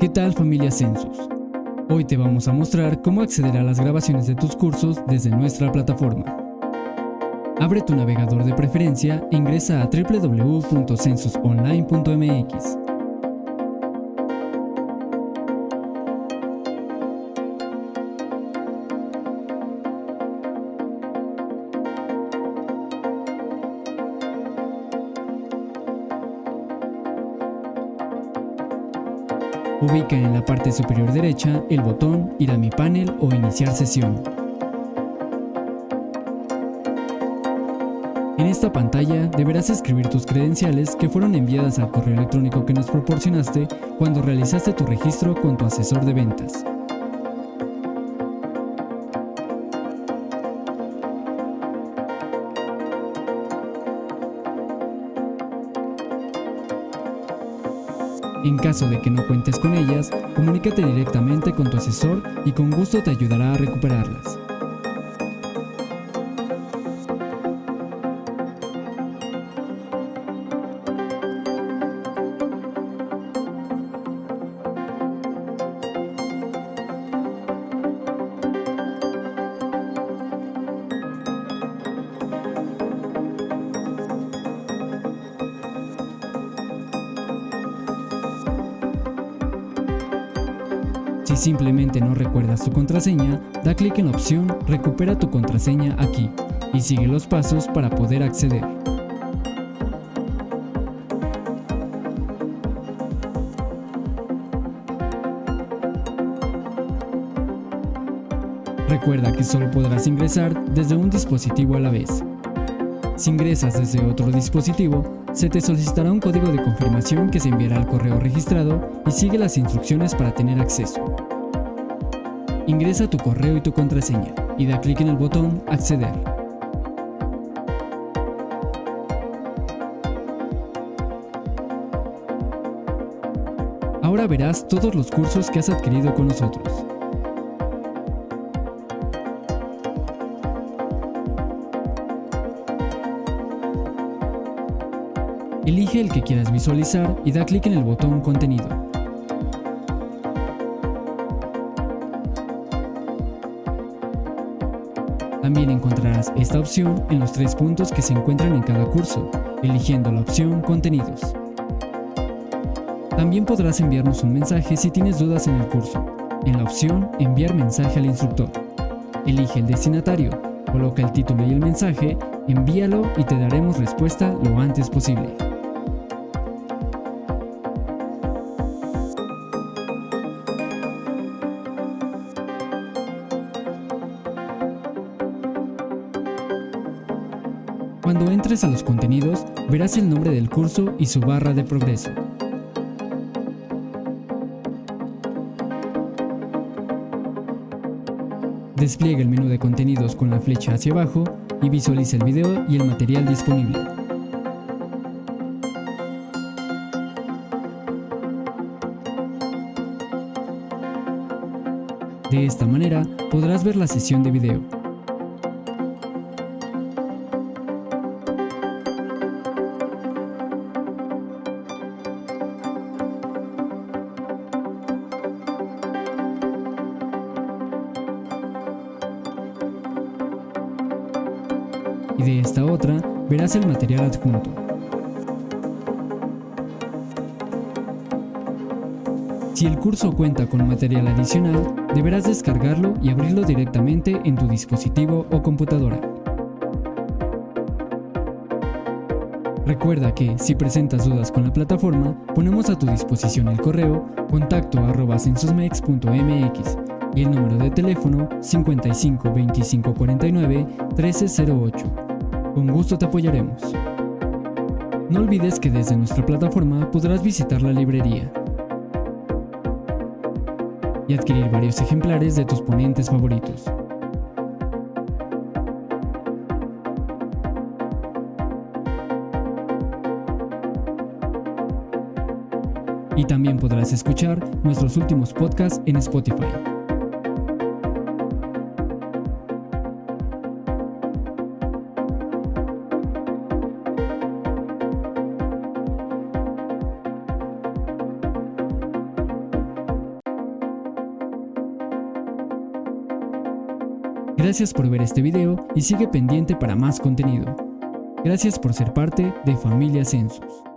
¿Qué tal familia Census? Hoy te vamos a mostrar cómo acceder a las grabaciones de tus cursos desde nuestra plataforma. Abre tu navegador de preferencia e ingresa a www.censusonline.mx. Ubica en la parte superior derecha el botón Ir a mi panel o Iniciar sesión. En esta pantalla deberás escribir tus credenciales que fueron enviadas al correo electrónico que nos proporcionaste cuando realizaste tu registro con tu asesor de ventas. En caso de que no cuentes con ellas, comunícate directamente con tu asesor y con gusto te ayudará a recuperarlas. Si simplemente no recuerdas tu contraseña, da clic en la opción Recupera tu contraseña aquí y sigue los pasos para poder acceder. Recuerda que solo podrás ingresar desde un dispositivo a la vez. Si ingresas desde otro dispositivo, se te solicitará un código de confirmación que se enviará al correo registrado y sigue las instrucciones para tener acceso. Ingresa tu correo y tu contraseña y da clic en el botón Acceder. Ahora verás todos los cursos que has adquirido con nosotros. Elige el que quieras visualizar y da clic en el botón Contenido. También encontrarás esta opción en los tres puntos que se encuentran en cada curso, eligiendo la opción Contenidos. También podrás enviarnos un mensaje si tienes dudas en el curso, en la opción Enviar mensaje al instructor. Elige el destinatario, coloca el título y el mensaje, envíalo y te daremos respuesta lo antes posible. Cuando entres a los contenidos, verás el nombre del curso y su barra de progreso. Despliega el menú de contenidos con la flecha hacia abajo y visualiza el video y el material disponible. De esta manera podrás ver la sesión de video, y de esta otra verás el material adjunto. Si el curso cuenta con material adicional, deberás descargarlo y abrirlo directamente en tu dispositivo o computadora. Recuerda que, si presentas dudas con la plataforma, ponemos a tu disposición el correo contacto y el número de teléfono 55 25 49 1308. Con gusto te apoyaremos. No olvides que desde nuestra plataforma podrás visitar la librería y adquirir varios ejemplares de tus ponentes favoritos. Y también podrás escuchar nuestros últimos podcasts en Spotify. Gracias por ver este video y sigue pendiente para más contenido. Gracias por ser parte de Familia Census.